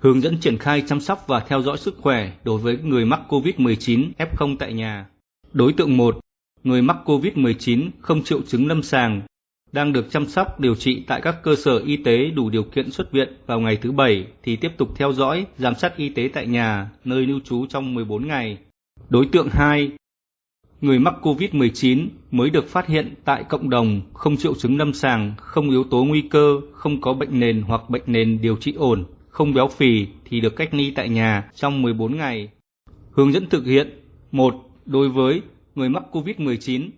hướng dẫn triển khai chăm sóc và theo dõi sức khỏe đối với người mắc COVID-19 F0 tại nhà. Đối tượng 1. Người mắc COVID-19 không triệu chứng lâm sàng, đang được chăm sóc điều trị tại các cơ sở y tế đủ điều kiện xuất viện vào ngày thứ Bảy thì tiếp tục theo dõi, giám sát y tế tại nhà, nơi lưu trú trong 14 ngày. Đối tượng 2. Người mắc COVID-19 mới được phát hiện tại cộng đồng, không triệu chứng lâm sàng, không yếu tố nguy cơ, không có bệnh nền hoặc bệnh nền điều trị ổn, không béo phì thì được cách ly tại nhà trong 14 ngày. Hướng dẫn thực hiện 1. Đối với người mắc COVID-19,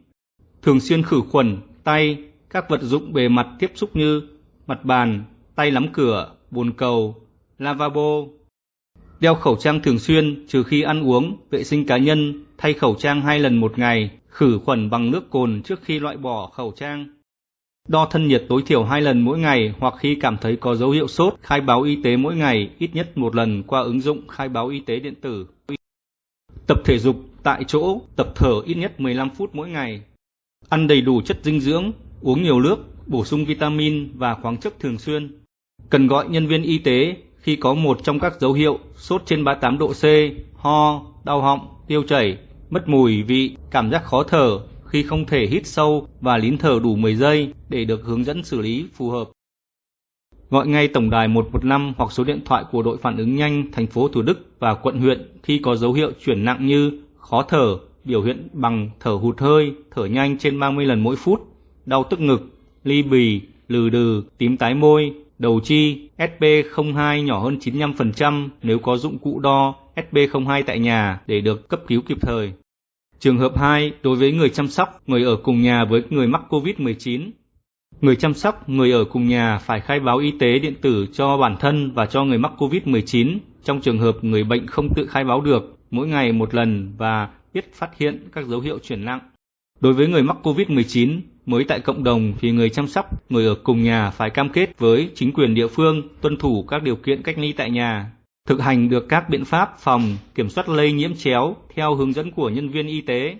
thường xuyên khử khuẩn tay, các vật dụng bề mặt tiếp xúc như mặt bàn, tay nắm cửa, bồn cầu, lavabo. Đeo khẩu trang thường xuyên trừ khi ăn uống, vệ sinh cá nhân, thay khẩu trang hai lần một ngày, khử khuẩn bằng nước cồn trước khi loại bỏ khẩu trang. Đo thân nhiệt tối thiểu hai lần mỗi ngày hoặc khi cảm thấy có dấu hiệu sốt, khai báo y tế mỗi ngày ít nhất một lần qua ứng dụng khai báo y tế điện tử. Tập thể dục tại chỗ, tập thở ít nhất 15 phút mỗi ngày. Ăn đầy đủ chất dinh dưỡng, uống nhiều nước, bổ sung vitamin và khoáng chất thường xuyên. Cần gọi nhân viên y tế khi có một trong các dấu hiệu sốt trên 38 độ C, ho, đau họng, tiêu chảy, mất mùi vị, cảm giác khó thở khi không thể hít sâu và lín thở đủ 10 giây để được hướng dẫn xử lý phù hợp. Gọi ngay tổng đài 115 hoặc số điện thoại của đội phản ứng nhanh thành phố Thủ Đức và quận huyện khi có dấu hiệu chuyển nặng như khó thở, biểu hiện bằng thở hụt hơi, thở nhanh trên 30 lần mỗi phút, đau tức ngực, ly bì, lừ đừ, tím tái môi, đầu chi, Sp02 nhỏ hơn 95% nếu có dụng cụ đo Sp02 tại nhà để được cấp cứu kịp thời. Trường hợp 2, đối với người chăm sóc, người ở cùng nhà với người mắc COVID-19. Người chăm sóc, người ở cùng nhà phải khai báo y tế điện tử cho bản thân và cho người mắc COVID-19 trong trường hợp người bệnh không tự khai báo được mỗi ngày một lần và biết phát hiện các dấu hiệu chuyển nặng. Đối với người mắc COVID-19 mới tại cộng đồng thì người chăm sóc, người ở cùng nhà phải cam kết với chính quyền địa phương tuân thủ các điều kiện cách ly tại nhà, thực hành được các biện pháp phòng kiểm soát lây nhiễm chéo theo hướng dẫn của nhân viên y tế.